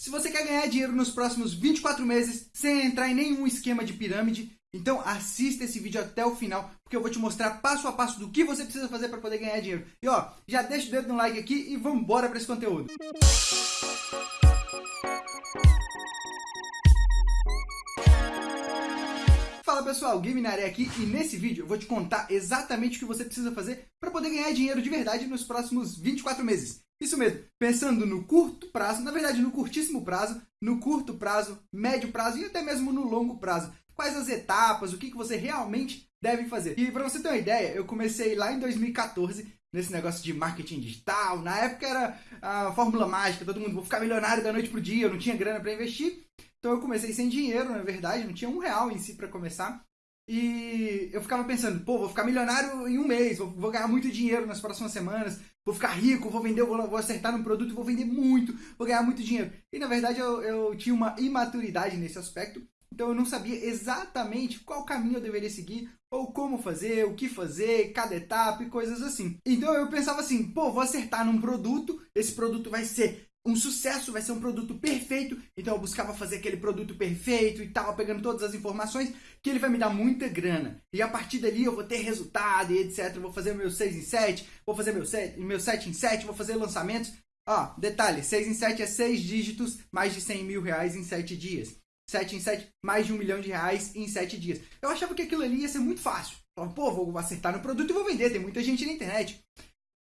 Se você quer ganhar dinheiro nos próximos 24 meses sem entrar em nenhum esquema de pirâmide, então assista esse vídeo até o final, porque eu vou te mostrar passo a passo do que você precisa fazer para poder ganhar dinheiro. E ó, já deixa o dedo no like aqui e vamos embora para esse conteúdo. Fala pessoal, Game na área aqui e nesse vídeo eu vou te contar exatamente o que você precisa fazer para poder ganhar dinheiro de verdade nos próximos 24 meses. Isso mesmo, pensando no curto prazo, na verdade no curtíssimo prazo, no curto prazo, médio prazo e até mesmo no longo prazo. Quais as etapas, o que, que você realmente deve fazer. E para você ter uma ideia, eu comecei lá em 2014 nesse negócio de marketing digital. Na época era a fórmula mágica, todo mundo vou ficar milionário da noite pro dia, eu não tinha grana para investir. Então eu comecei sem dinheiro, na verdade, não tinha um real em si para começar. E eu ficava pensando, pô, vou ficar milionário em um mês, vou, vou, ganhar muito dinheiro nas próximas semanas, vou ficar rico, vou vender, vou, vou acertar num produto, vou vender muito, vou ganhar muito dinheiro. E na verdade eu, eu tinha uma imaturidade nesse aspecto, então eu não sabia exatamente qual caminho eu deveria seguir, ou como fazer, o que fazer, cada etapa e coisas assim. Então eu pensava assim, pô, vou acertar num produto, esse produto vai ser um sucesso, vai ser um produto perfeito. Então eu buscava fazer aquele produto perfeito e tal, pegando todas as informações, que ele vai me dar muita grana. E a partir dali eu vou ter resultado e etc. vou fazer meu 6 em 7, vou fazer meu 7, meu 7 em 7, vou fazer lançamentos. Ó, detalhe, 6 em 7 é 6 dígitos, mais de 100 mil reais em 7 dias. 7 em 7, mais de um milhão de reais em 7 dias. Eu achava que aquilo ali ia ser muito fácil. Pô, vou acertar no produto e vou vender, tem muita gente na internet.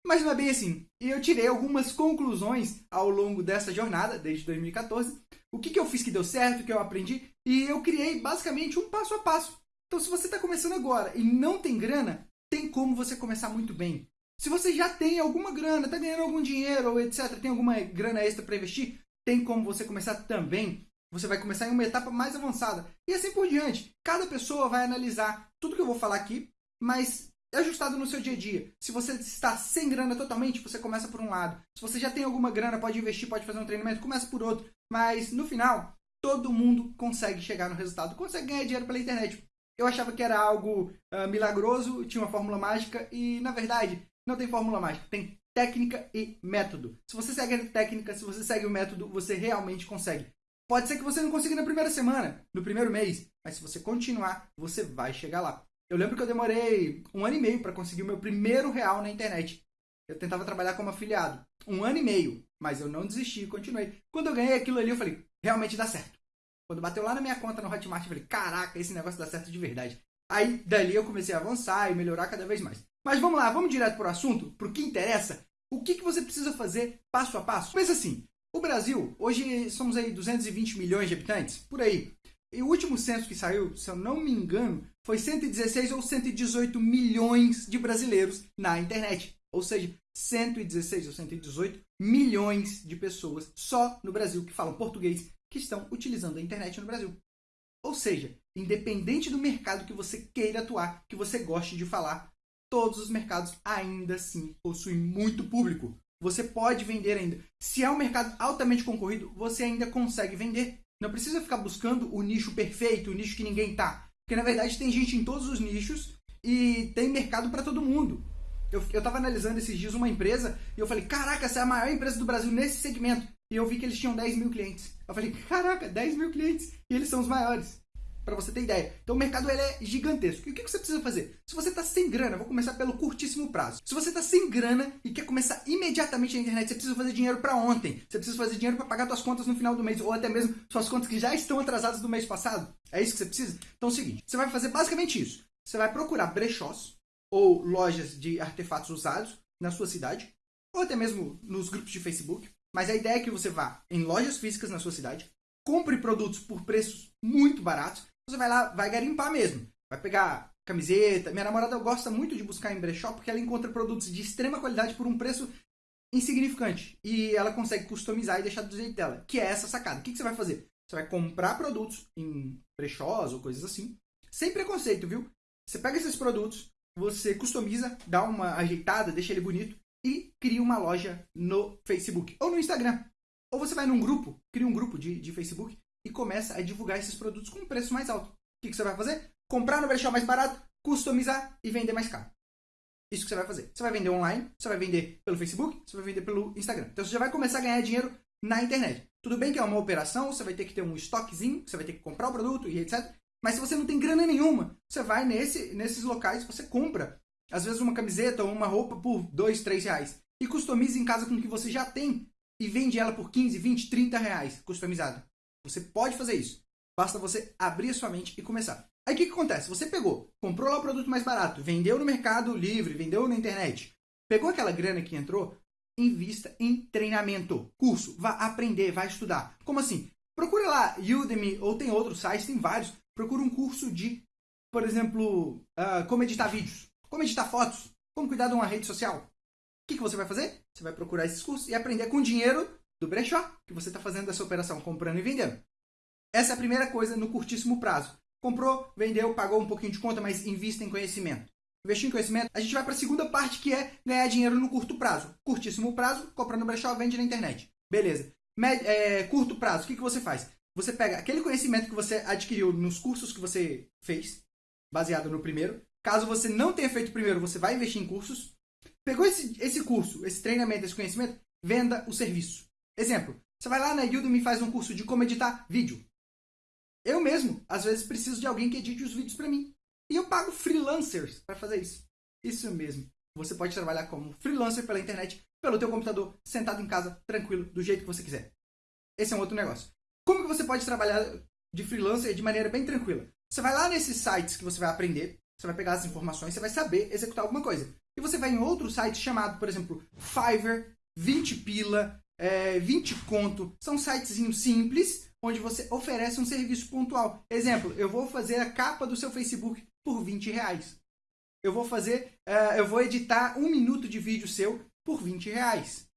Mas não é bem assim. E eu tirei algumas conclusões ao longo dessa jornada, desde 2014. O que, que eu fiz que deu certo, o que eu aprendi. E eu criei basicamente um passo a passo. Então, se você está começando agora e não tem grana, tem como você começar muito bem. Se você já tem alguma grana, está ganhando algum dinheiro ou etc., tem alguma grana extra para investir, tem como você começar também. Você vai começar em uma etapa mais avançada. E assim por diante. Cada pessoa vai analisar tudo que eu vou falar aqui, mas ajustado no seu dia a dia. Se você está sem grana totalmente, você começa por um lado. Se você já tem alguma grana, pode investir, pode fazer um treinamento, começa por outro. Mas no final, todo mundo consegue chegar no resultado, consegue ganhar dinheiro pela internet. Eu achava que era algo uh, milagroso, tinha uma fórmula mágica e na verdade não tem fórmula mágica, tem técnica e método. Se você segue a técnica, se você segue o método, você realmente consegue. Pode ser que você não consiga na primeira semana, no primeiro mês, mas se você continuar, você vai chegar lá. Eu lembro que eu demorei um ano e meio para conseguir o meu primeiro real na internet. Eu tentava trabalhar como afiliado. Um ano e meio. Mas eu não desisti, continuei. Quando eu ganhei aquilo ali, eu falei, realmente dá certo. Quando bateu lá na minha conta no Hotmart, eu falei, caraca, esse negócio dá certo de verdade. Aí, dali eu comecei a avançar e melhorar cada vez mais. Mas vamos lá, vamos direto para o assunto, para o que interessa. O que, que você precisa fazer passo a passo? Pensa assim, o Brasil, hoje somos aí 220 milhões de habitantes, por aí. E o último censo que saiu, se eu não me engano, foi 116 ou 118 milhões de brasileiros na internet. Ou seja, 116 ou 118 milhões de pessoas só no Brasil que falam português que estão utilizando a internet no Brasil. Ou seja, independente do mercado que você queira atuar, que você goste de falar, todos os mercados ainda assim possuem muito público. Você pode vender ainda. Se é um mercado altamente concorrido, você ainda consegue vender. Não precisa ficar buscando o nicho perfeito, o nicho que ninguém tá. Porque na verdade tem gente em todos os nichos e tem mercado para todo mundo. Eu, eu tava analisando esses dias uma empresa e eu falei, caraca, essa é a maior empresa do Brasil nesse segmento. E eu vi que eles tinham 10 mil clientes. Eu falei, caraca, 10 mil clientes. E eles são os maiores para você ter ideia. Então o mercado ele é gigantesco. E o que você precisa fazer? Se você está sem grana, vou começar pelo curtíssimo prazo. Se você está sem grana e quer começar imediatamente na internet, você precisa fazer dinheiro para ontem. Você precisa fazer dinheiro para pagar suas contas no final do mês ou até mesmo suas contas que já estão atrasadas do mês passado. É isso que você precisa? Então é o seguinte, você vai fazer basicamente isso. Você vai procurar brechós ou lojas de artefatos usados na sua cidade ou até mesmo nos grupos de Facebook. Mas a ideia é que você vá em lojas físicas na sua cidade, compre produtos por preços muito baratos você vai lá, vai garimpar mesmo. Vai pegar camiseta. Minha namorada gosta muito de buscar em brechó porque ela encontra produtos de extrema qualidade por um preço insignificante. E ela consegue customizar e deixar do jeito dela. Que é essa sacada. O que, você vai fazer? Você vai comprar produtos em brechós ou coisas assim. Sem preconceito, viu? Você pega esses produtos, você customiza, dá uma ajeitada, deixa ele bonito e cria uma loja no Facebook ou no Instagram. Ou você vai num grupo, cria um grupo de, de Facebook e começa a divulgar esses produtos com preço mais alto. O que, que você vai fazer? Comprar no brechó mais barato, customizar e vender mais caro. Isso que você vai fazer. Você vai vender online, você vai vender pelo Facebook, você vai vender pelo Instagram. Então você já vai começar a ganhar dinheiro na internet. Tudo bem que é uma operação, você vai ter que ter um estoquezinho, você vai ter que comprar o produto e etc. Mas se você não tem grana nenhuma, você vai nesse, nesses locais, você compra, às vezes uma camiseta ou uma roupa por 2, 3 reais. E customiza em casa com o que você já tem e vende ela por 15, 20, 30 reais customizada. Você pode fazer isso. Basta você abrir a sua mente e começar. Aí o que, que acontece? Você pegou, comprou lá o produto mais barato, vendeu no mercado livre, vendeu na internet, pegou aquela grana que entrou, invista em treinamento, curso, vá aprender, vá estudar. Como assim? Procura lá Udemy ou tem outros sites, tem vários. Procura um curso de, por exemplo, uh, como editar vídeos, como editar fotos, como cuidar de uma rede social. O que, que você vai fazer? Você vai procurar esses cursos e aprender com dinheiro do brechó que você está fazendo essa operação, comprando e vendendo. Essa é a primeira coisa no curtíssimo prazo. Comprou, vendeu, pagou um pouquinho de conta, mas invista em conhecimento investir em conhecimento, a gente vai para a segunda parte que é ganhar dinheiro no curto prazo. Curtíssimo prazo, comprando brechó, vende na internet. Beleza. Med é, curto prazo, o que, que você faz? Você pega aquele conhecimento que você adquiriu nos cursos que você fez, baseado no primeiro. Caso você não tenha feito o primeiro, você vai investir em cursos. Pegou esse, esse curso, esse treinamento, esse conhecimento, venda o serviço. Exemplo, você vai lá na Udemy e faz um curso de como editar vídeo. Eu mesmo, às vezes, preciso de alguém que edite os vídeos para mim. E eu pago freelancers para fazer isso. Isso mesmo. Você pode trabalhar como freelancer pela internet, pelo teu computador, sentado em casa, tranquilo, do jeito que você quiser. Esse é um outro negócio. Como que você pode trabalhar de freelancer de maneira bem tranquila? Você vai lá nesses sites que você vai aprender, você vai pegar as informações, você vai saber executar alguma coisa. E você vai em outro site chamado, por exemplo, Fiverr, 20 pila, é, 20 conto. São sitezinhos simples, onde você oferece um serviço pontual. Exemplo, eu vou fazer a capa do seu Facebook por 20 reais. Eu vou fazer, uh, eu vou editar um minuto de vídeo seu por 20 reais.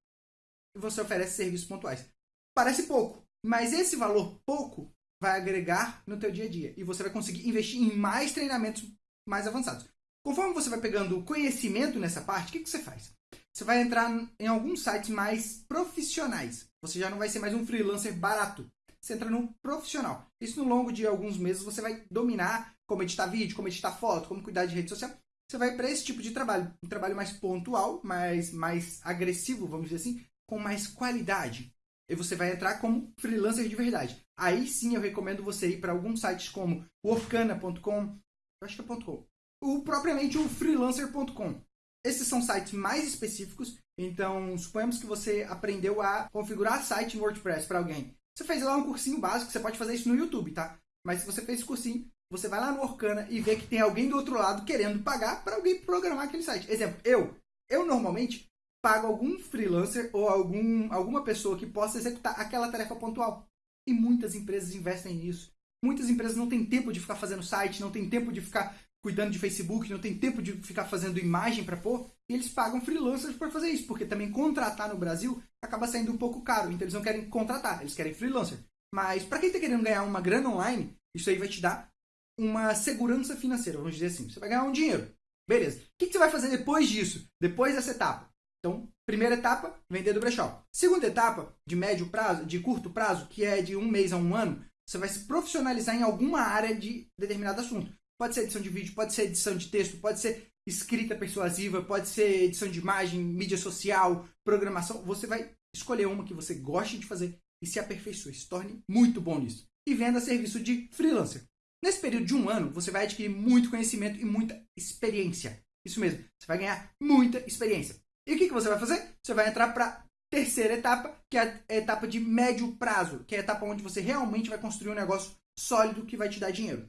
E você oferece serviços pontuais. Parece pouco, mas esse valor pouco vai agregar no teu dia a dia e você vai conseguir investir em mais treinamentos mais avançados. Conforme você vai pegando conhecimento nessa parte, o que, que você faz? Você vai entrar em alguns sites mais profissionais. Você já não vai ser mais um freelancer barato. Você entra num profissional. Isso no longo de alguns meses você vai dominar como editar vídeo, como editar foto, como cuidar de rede social, você vai para esse tipo de trabalho. Um trabalho mais pontual, mais, mais agressivo, vamos dizer assim, com mais qualidade. E você vai entrar como freelancer de verdade. Aí sim eu recomendo você ir para alguns sites como o Orkana.com, acho que é .com, ou propriamente o freelancer.com. Esses são sites mais específicos, então suponhamos que você aprendeu a configurar site em WordPress para alguém. Você fez lá um cursinho básico, você pode fazer isso no YouTube, tá? Mas se você fez esse cursinho, você vai lá no Orkana e vê que tem alguém do outro lado querendo pagar para alguém programar aquele site. Exemplo, eu. Eu normalmente pago algum freelancer ou algum, alguma pessoa que possa executar aquela tarefa pontual. E muitas empresas investem nisso. Muitas empresas não têm tempo de ficar fazendo site, não têm tempo de ficar cuidando de Facebook, não tem tempo de ficar fazendo imagem para pôr, e eles pagam freelancers para fazer isso, porque também contratar no Brasil acaba saindo um pouco caro, então eles não querem contratar, eles querem freelancer. Mas para quem está querendo ganhar uma grana online, isso aí vai te dar uma segurança financeira, vamos dizer assim. Você vai ganhar um dinheiro. Beleza. O que, você vai fazer depois disso? Depois dessa etapa? Então, primeira etapa, vender do brechó. Segunda etapa, de médio prazo, de curto prazo, que é de um mês a um ano, você vai se profissionalizar em alguma área de determinado assunto. Pode ser edição de vídeo, pode ser edição de texto, pode ser escrita persuasiva, pode ser edição de imagem, mídia social, programação. Você vai escolher uma que você goste de fazer e se aperfeiçoe, se torne muito bom nisso. E venda serviço de freelancer. Nesse período de um ano, você vai adquirir muito conhecimento e muita experiência. Isso mesmo, você vai ganhar muita experiência. E o que, que você vai fazer? Você vai entrar para a terceira etapa, que é a etapa de médio prazo, que é a etapa onde você realmente vai construir um negócio sólido que vai te dar dinheiro.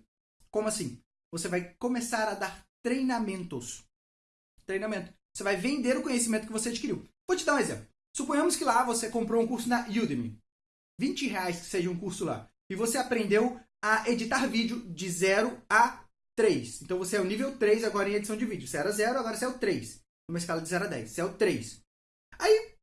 Como assim? Você vai começar a dar treinamentos. Treinamento. Você vai vender o conhecimento que você adquiriu. Vou te dar um exemplo. Suponhamos que lá você comprou um curso na Udemy. 20 reais que seja um curso lá. E você aprendeu a editar vídeo de 0 a 3. Então você é o nível 3 agora em edição de vídeo. Você era 0, agora você é o 3. Numa escala de 0 a 10. Você é o 3. Aí,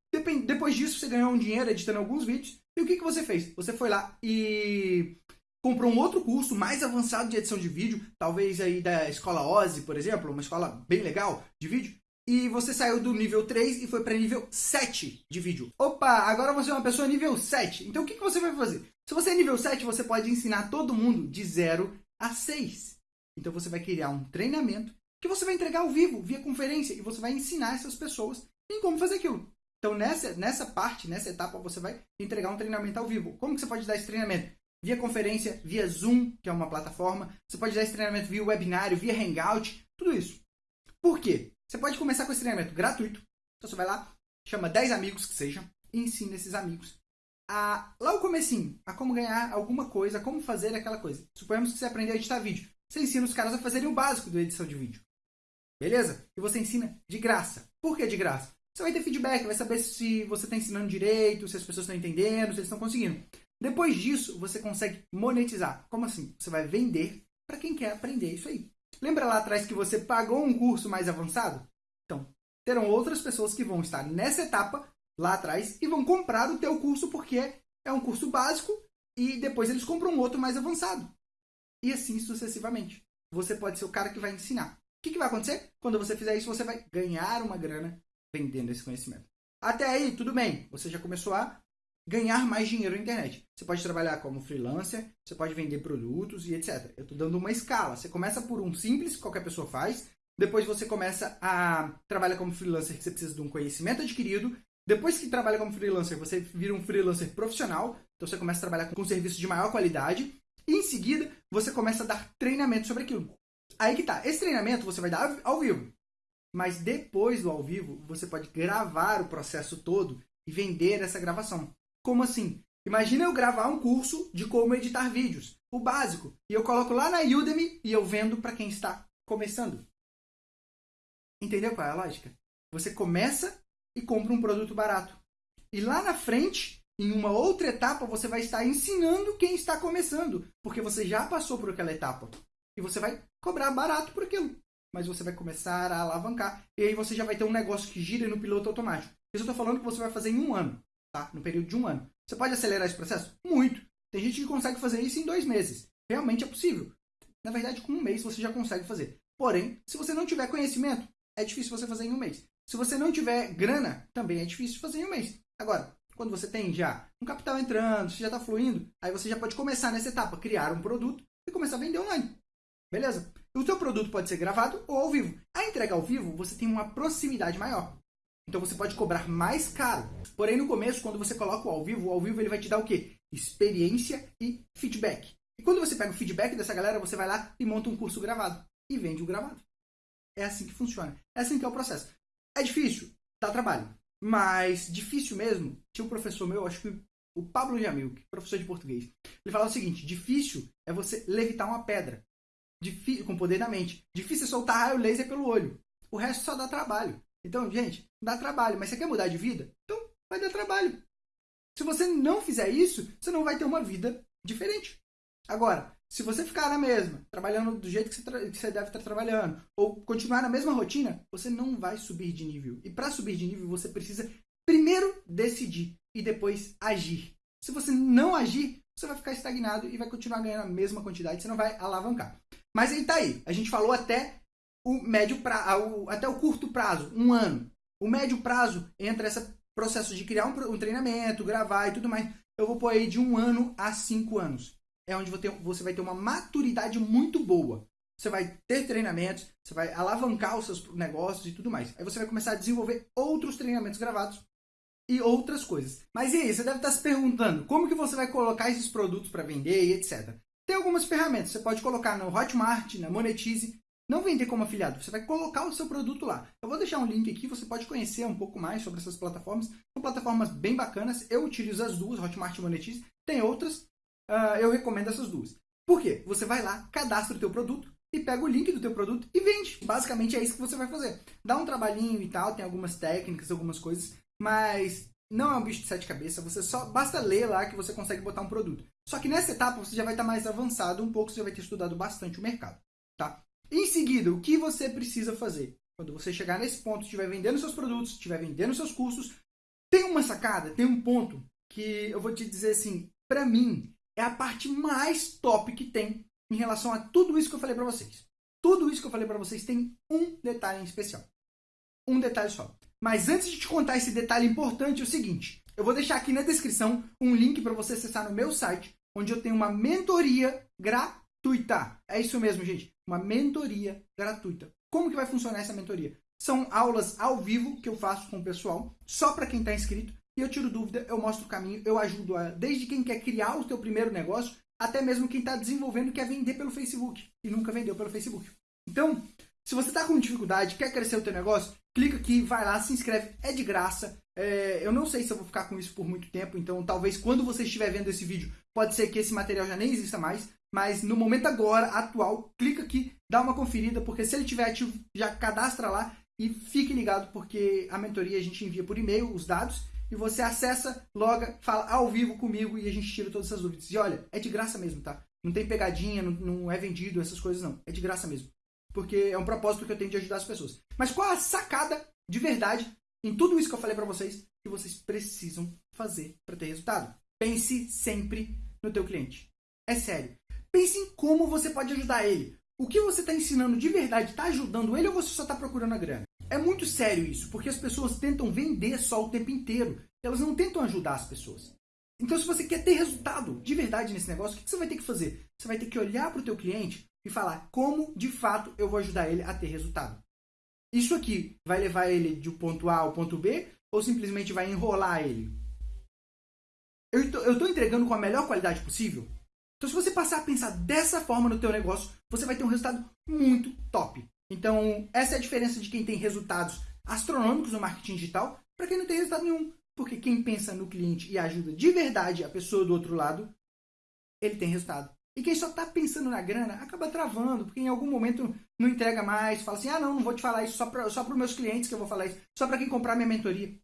depois disso, você ganhou um dinheiro editando alguns vídeos. E o que, que você fez? Você foi lá e comprou um outro curso mais avançado de edição de vídeo, talvez aí da escola Ozzy, por exemplo, uma escola bem legal de vídeo, e você saiu do nível 3 e foi para nível 7 de vídeo. Opa, agora você é uma pessoa nível 7. Então o que, que você vai fazer? Se você é nível 7, você pode ensinar todo mundo de 0 a 6. Então você vai criar um treinamento que você vai entregar ao vivo, via conferência, e você vai ensinar essas pessoas em como fazer aquilo. Então, nessa, nessa parte, nessa etapa, você vai entregar um treinamento ao vivo. Como que você pode dar esse treinamento? Via conferência, via Zoom, que é uma plataforma. Você pode dar esse treinamento via webinário, via Hangout, tudo isso. Por quê? Você pode começar com esse treinamento gratuito. Então, você vai lá, chama 10 amigos que sejam, e ensina esses amigos a, lá o comecinho, a como ganhar alguma coisa, como fazer aquela coisa. Suponhamos que você aprendeu a editar vídeo. Você ensina os caras a fazerem o básico da edição de vídeo. Beleza? E você ensina de graça. Por que de graça? Você vai ter feedback, vai saber se você está ensinando direito, se as pessoas estão entendendo, se eles estão conseguindo. Depois disso, você consegue monetizar. Como assim? Você vai vender para quem quer aprender isso aí. Lembra lá atrás que você pagou um curso mais avançado? Então, terão outras pessoas que vão estar nessa etapa lá atrás e vão comprar o teu curso porque é um curso básico e depois eles compram um outro mais avançado. E assim sucessivamente. Você pode ser o cara que vai ensinar. O que, que vai acontecer? Quando você fizer isso, você vai ganhar uma grana vendendo esse conhecimento. Até aí, tudo bem. Você já começou a ganhar mais dinheiro na internet. Você pode trabalhar como freelancer, você pode vender produtos e etc. Eu estou dando uma escala. Você começa por um simples, que qualquer pessoa faz. Depois você começa a trabalhar como freelancer, que você precisa de um conhecimento adquirido. Depois que trabalha como freelancer, você vira um freelancer profissional, então você começa a trabalhar com, serviços de maior qualidade, e em seguida você começa a dar treinamento sobre aquilo. Aí que tá, esse treinamento você vai dar ao vivo, mas depois do ao vivo você pode gravar o processo todo e vender essa gravação. Como assim? Imagina eu gravar um curso de como editar vídeos, o básico, e eu coloco lá na Udemy e eu vendo para quem está começando. Entendeu qual é a lógica? Você começa e compra um produto barato. E lá na frente, em uma outra etapa, você vai estar ensinando quem está começando, porque você já passou por aquela etapa. E você vai cobrar barato por aquilo. Mas você vai começar a alavancar. E aí você já vai ter um negócio que gira no piloto automático. Isso eu estou falando que você vai fazer em um ano, tá? No período de um ano. Você pode acelerar esse processo? Muito. Tem gente que consegue fazer isso em dois meses. Realmente é possível. Na verdade, com um mês você já consegue fazer. Porém, se você não tiver conhecimento, é difícil você fazer em um mês. Se você não tiver grana, também é difícil fazer em um mês. Agora, quando você tem já um capital entrando, você já está fluindo, aí você já pode começar nessa etapa, criar um produto e começar a vender online. Beleza? O seu produto pode ser gravado ou ao vivo. A entrega ao vivo, você tem uma proximidade maior. Então você pode cobrar mais caro. Porém, no começo, quando você coloca o ao vivo, o ao vivo ele vai te dar o quê? Experiência e feedback. E quando você pega o feedback dessa galera, você vai lá e monta um curso gravado. E vende o gravado. É assim que funciona. É assim que é o processo. É difícil, dá trabalho. Mas difícil mesmo, tinha um professor meu, acho que o Pablo Jamil, professor de português. Ele falava o seguinte: difícil é você levitar uma pedra. Difícil, com poder da mente. Difícil é soltar raio laser pelo olho. O resto só dá trabalho. Então, gente, dá trabalho. Mas você quer mudar de vida? Então, vai dar trabalho. Se você não fizer isso, você não vai ter uma vida diferente. Agora, se você ficar na mesma, trabalhando do jeito que você, que você, deve estar trabalhando, ou continuar na mesma rotina, você não vai subir de nível. E para subir de nível, você precisa primeiro decidir e depois agir. Se você não agir, você vai ficar estagnado e vai continuar ganhando a mesma quantidade, você não vai alavancar. Mas aí tá aí. A gente falou até o médio prazo, até o curto prazo, um ano. O médio prazo entra esse processo de criar um, um treinamento, gravar e tudo mais. Eu vou pôr aí de um ano a cinco anos é onde você vai ter uma maturidade muito boa. Você vai ter treinamentos, você vai alavancar os seus negócios e tudo mais. Aí você vai começar a desenvolver outros treinamentos gravados e outras coisas. Mas e aí, você deve estar se perguntando como que você vai colocar esses produtos para vender e etc. Tem algumas ferramentas, você pode colocar no Hotmart, na Monetize, não vender como afiliado, você vai colocar o seu produto lá. Eu vou deixar um link aqui, você pode conhecer um pouco mais sobre essas plataformas. São plataformas bem bacanas, eu utilizo as duas, Hotmart e Monetize. Tem outras, uh, eu recomendo essas duas. Por quê? Você vai lá, cadastra o teu produto e pega o link do teu produto e vende. Basicamente é isso que você vai fazer. Dá um trabalhinho e tal, tem algumas técnicas, algumas coisas, mas não é um bicho de sete cabeças, você só basta ler lá que você consegue botar um produto. Só que nessa etapa você já vai estar mais avançado um pouco, você já vai ter estudado bastante o mercado, tá? Em seguida, o que você precisa fazer? Quando você chegar nesse ponto, estiver vendendo seus produtos, estiver vendendo seus cursos, tem uma sacada, tem um ponto que eu vou te dizer assim, para mim, é a parte mais top que tem em relação a tudo isso que eu falei para vocês. Tudo isso que eu falei para vocês tem um detalhe em especial. Um detalhe só. Mas antes de te contar esse detalhe importante, é o seguinte: eu vou deixar aqui na descrição um link para você acessar no meu site, onde eu tenho uma mentoria gratuita. É isso mesmo, gente. Uma mentoria gratuita. Como que vai funcionar essa mentoria? São aulas ao vivo que eu faço com o pessoal, só para quem está inscrito. E eu tiro dúvida, eu mostro o caminho, eu ajudo a, desde quem quer criar o seu primeiro negócio, até mesmo quem está desenvolvendo quer vender pelo Facebook e nunca vendeu pelo Facebook. Então, se você está com dificuldade, quer crescer o teu negócio, clica aqui, vai lá, se inscreve, é de graça. É, eu não sei se eu vou ficar com isso por muito tempo, então talvez quando você estiver vendo esse vídeo, pode ser que esse material já nem exista mais, mas no momento agora, atual, clica aqui, dá uma conferida, porque se ele estiver ativo, já cadastra lá e fique ligado, porque a mentoria a gente envia por e-mail os dados e você acessa, loga, fala ao vivo comigo e a gente tira todas essas dúvidas. E olha, é de graça mesmo, tá? Não tem pegadinha, não, não é vendido, essas coisas não. É de graça mesmo. Porque é um propósito que eu tenho de ajudar as pessoas. Mas qual a sacada de verdade em tudo isso que eu falei para vocês que vocês precisam fazer para ter resultado? Pense sempre no teu cliente. É sério. Pense em como você pode ajudar ele. O que você está ensinando de verdade está ajudando ele ou você só está procurando a grana? É muito sério isso, porque as pessoas tentam vender só o tempo inteiro. Elas não tentam ajudar as pessoas. Então, se você quer ter resultado de verdade nesse negócio, o que você vai ter que fazer? Você vai ter que olhar para o teu cliente e falar como, de fato, eu vou ajudar ele a ter resultado. Isso aqui vai levar ele de ponto A ao ponto B ou simplesmente vai enrolar ele? Eu estou entregando com a melhor qualidade possível? Então, se você passar a pensar dessa forma no teu negócio, você vai ter um resultado muito top. Então, essa é a diferença de quem tem resultados astronômicos no marketing digital para quem não tem resultado nenhum. Porque quem pensa no cliente e ajuda de verdade a pessoa do outro lado, ele tem resultado. E quem só está pensando na grana acaba travando, porque em algum momento não entrega mais, fala assim: ah, não, não vou te falar isso só para só os meus clientes que eu vou falar isso, só para quem comprar minha mentoria.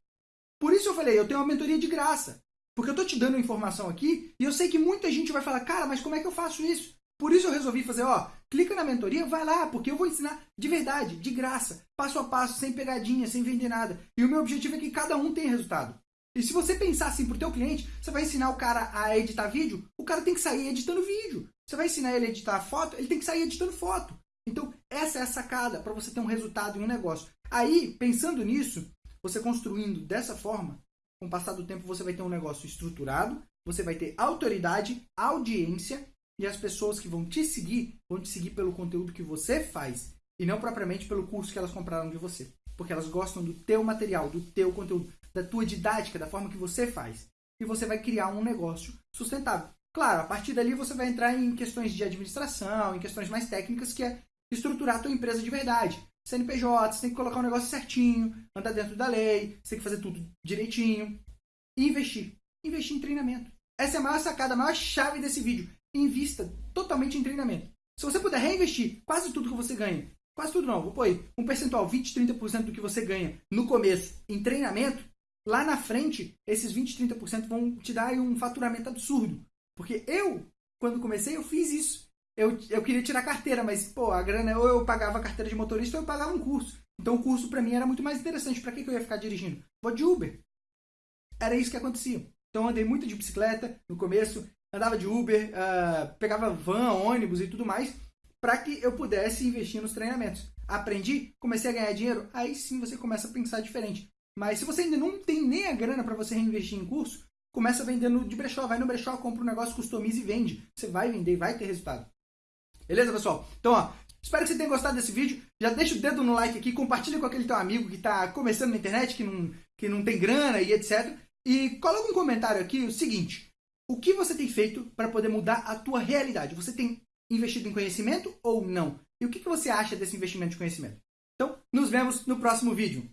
Por isso eu falei: eu tenho uma mentoria de graça. Porque eu estou te dando informação aqui e eu sei que muita gente vai falar: cara, mas como é que eu faço isso? Por isso eu resolvi fazer, ó, clica na mentoria, vai lá, porque eu vou ensinar de verdade, de graça, passo a passo, sem pegadinha, sem vender nada. E o meu objetivo é que cada um tenha resultado. E se você pensar assim pro teu cliente, você vai ensinar o cara a editar vídeo, o cara tem que sair editando vídeo. Você vai ensinar ele a editar foto, ele tem que sair editando foto. Então, essa é a sacada para você ter um resultado em um negócio. Aí, pensando nisso, você construindo dessa forma, com o passar do tempo você vai ter um negócio estruturado, você vai ter autoridade, audiência e as pessoas que vão te seguir vão te seguir pelo conteúdo que você faz e não propriamente pelo curso que elas compraram de você, porque elas gostam do teu material, do teu conteúdo, da tua didática, da forma que você faz. E você vai criar um negócio sustentável. Claro, a partir dali você vai entrar em questões de administração, em questões mais técnicas, que é estruturar a tua empresa de verdade. CNPJ, você tem que colocar o um negócio certinho, andar dentro da lei, você tem que fazer tudo direitinho. E investir. Investir em treinamento. Essa é a maior sacada, a maior chave desse vídeo. Invista totalmente em treinamento. Se você puder reinvestir quase tudo que você ganha, quase tudo não, vou pôr aí, um percentual, 20, 30% do que você ganha no começo em treinamento, lá na frente, esses 20, 30% vão te dar um faturamento absurdo. Porque eu, quando comecei, eu fiz isso. Eu, eu queria tirar carteira, mas, pô, a grana, ou eu pagava a carteira de motorista ou eu pagava um curso. Então o curso para mim era muito mais interessante. Para que, que eu ia ficar dirigindo? Vou de Uber. Era isso que acontecia. Então andei muito de bicicleta no começo, andava de Uber, uh, pegava van, ônibus e tudo mais, para que eu pudesse investir nos treinamentos. Aprendi, comecei a ganhar dinheiro, aí sim você começa a pensar diferente. Mas se você ainda não tem nem a grana para você reinvestir em curso, começa vendendo de brechó, vai no brechó, compra um negócio, customiza e vende. Você vai vender vai ter resultado. Beleza, pessoal? Então, ó, espero que você tenha gostado desse vídeo. Já deixa o dedo no like aqui, compartilha com aquele teu amigo que está começando na internet, que não, que não tem grana e etc. E coloca um comentário aqui o seguinte: o que você tem feito para poder mudar a tua realidade? Você tem investido em conhecimento ou não? E o que, que você acha desse investimento de conhecimento? Então, nos vemos no próximo vídeo.